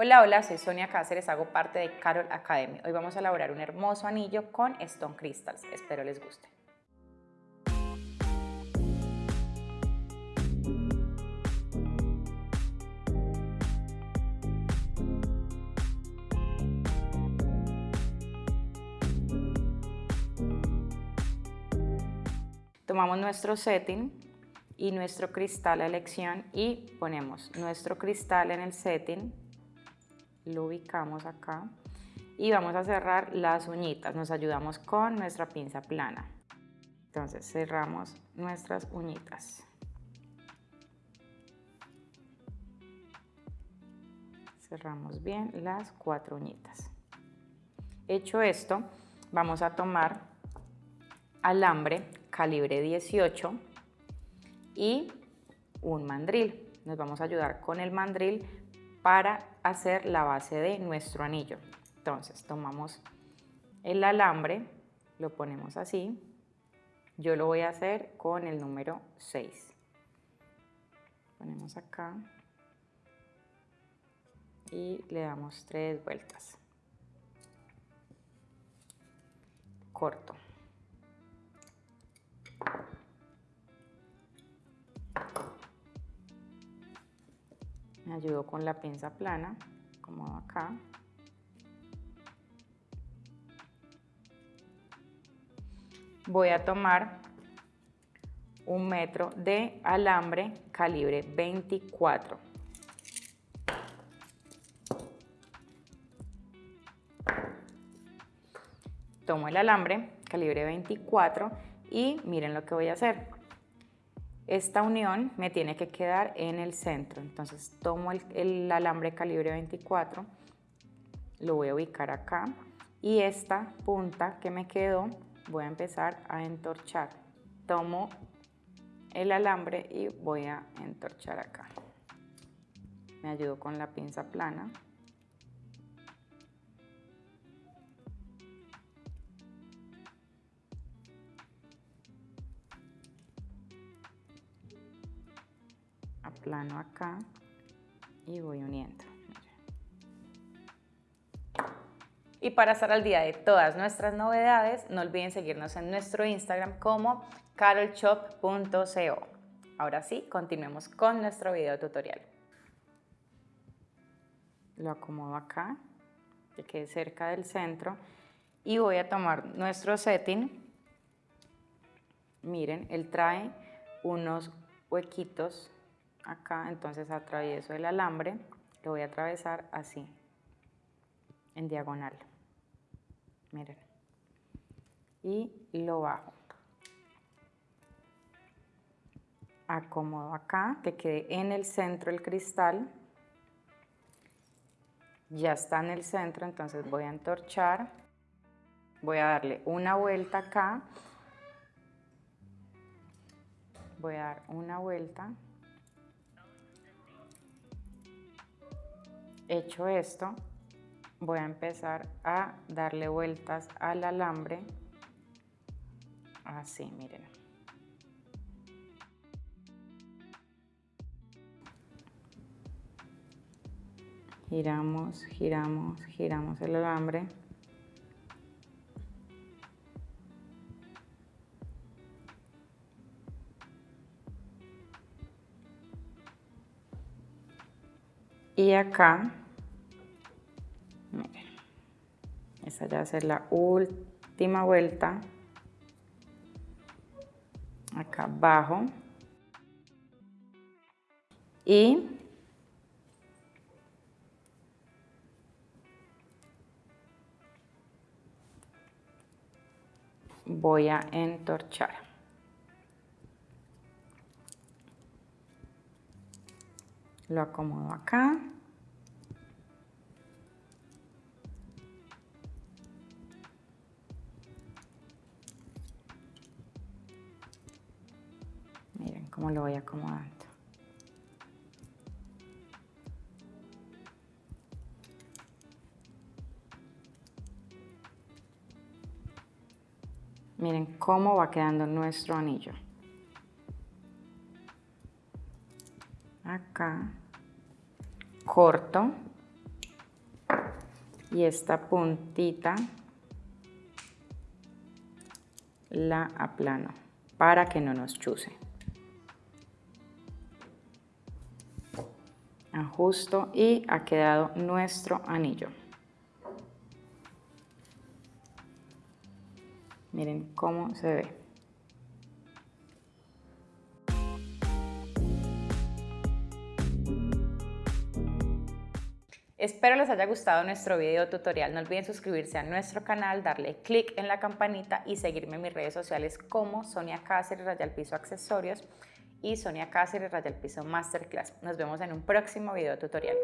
Hola, hola, soy Sonia Cáceres, hago parte de Carol Academy. Hoy vamos a elaborar un hermoso anillo con Stone Crystals. Espero les guste. Tomamos nuestro setting y nuestro cristal a elección y ponemos nuestro cristal en el setting lo ubicamos acá y vamos a cerrar las uñitas, nos ayudamos con nuestra pinza plana. Entonces cerramos nuestras uñitas. Cerramos bien las cuatro uñitas. Hecho esto, vamos a tomar alambre calibre 18 y un mandril. Nos vamos a ayudar con el mandril para hacer la base de nuestro anillo. Entonces tomamos el alambre, lo ponemos así. Yo lo voy a hacer con el número 6. Ponemos acá y le damos tres vueltas. Corto. Me ayudo con la pinza plana, como acá. Voy a tomar un metro de alambre calibre 24. Tomo el alambre calibre 24 y miren lo que voy a hacer. Esta unión me tiene que quedar en el centro, entonces tomo el, alambre calibre 24, lo voy a ubicar acá y esta punta que me quedó voy a empezar a entorchar. Tomo el alambre y voy a entorchar acá. Me ayudo con la pinza plana. Plano acá y voy uniendo. Y para estar al día de todas nuestras novedades, no olviden seguirnos en nuestro Instagram como carolshop.co. Ahora sí, continuemos con nuestro video tutorial. Lo acomodo acá, que quede cerca del centro, y voy a tomar nuestro setting. Miren, él trae unos huequitos acá, entonces atravieso el alambre, lo voy a atravesar así, en diagonal. Miren. Y lo bajo. Acomodo acá, que quede en el centro el cristal. Ya está en el centro, entonces voy a entorchar. Voy a darle una vuelta acá. Voy a dar una vuelta. Hecho esto, voy a empezar a darle vueltas al alambre, así, miren. Giramos, giramos, giramos el alambre. Y acá, miren, ya va a ser la última vuelta. Acá abajo. Y voy a entorchar. Lo acomodo acá. Miren cómo lo voy acomodando. Miren cómo va quedando nuestro anillo. acá, corto, y esta puntita la aplano para que no nos chuse. Ajusto y ha quedado nuestro anillo. Miren cómo se ve. Espero les haya gustado nuestro video tutorial. No olviden suscribirse a nuestro canal, darle click en la campanita y seguirme en mis redes sociales como Sonia Cáceres, Rayal Piso Accesorios y Sonia Cáceres, Rayal Piso Masterclass. Nos vemos en un próximo video tutorial.